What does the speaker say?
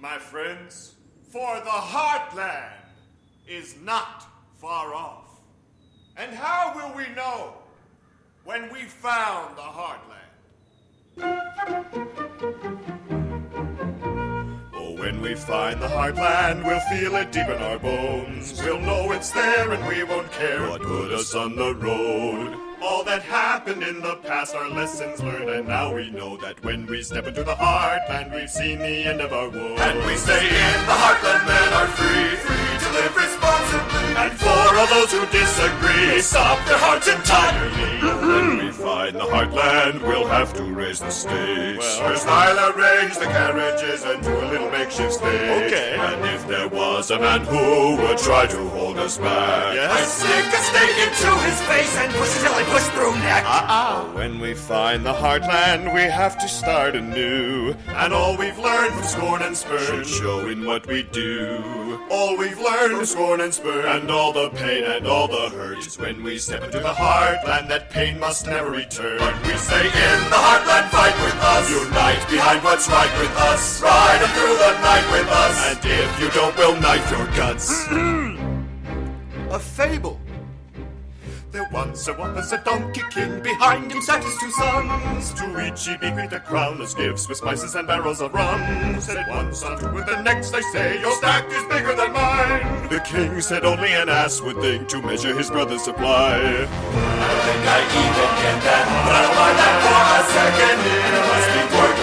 my friends, for the heartland is not far off. And how will we know when we found the heartland? Oh, when we find the heartland, we'll feel it deep in our bones. We'll know it's there and we won't care what put us on the road. All that happened in the past are lessons learned, and now we know that when we step into the heartland, we've seen the end of our woes. And we stay in the heartland, men disagree, stop their hearts entirely. when we find the heartland, we'll have to raise the stakes. Well, First, I'll arrange the carriages and do a little makeshift stage. Okay. And if there was a man who would try to hold us back, Yes? I'd stick a stake into his face and push until I push through neck. Uh-uh. When we find the heartland, we have to start anew. And all we've learned from scorn and spurn should show in what we do. All we've learned from scorn and spurn, and all the pain and all the hurt, is when we step into the heartland. That pain must never return. But we say in the heartland, fight with us. Unite behind what's right with us. Ride through the night with us. And if you don't, we'll knife your guts. a fable. There once there was a donkey king, behind him sat his two sons. To each he bequeathed a crown as gifts with spices and barrels of rum. Said one son to the next, they say, your stack is bigger than mine. The king said only an ass would think to measure his brother's supply. I think I even get that, but I that for a second. It must be working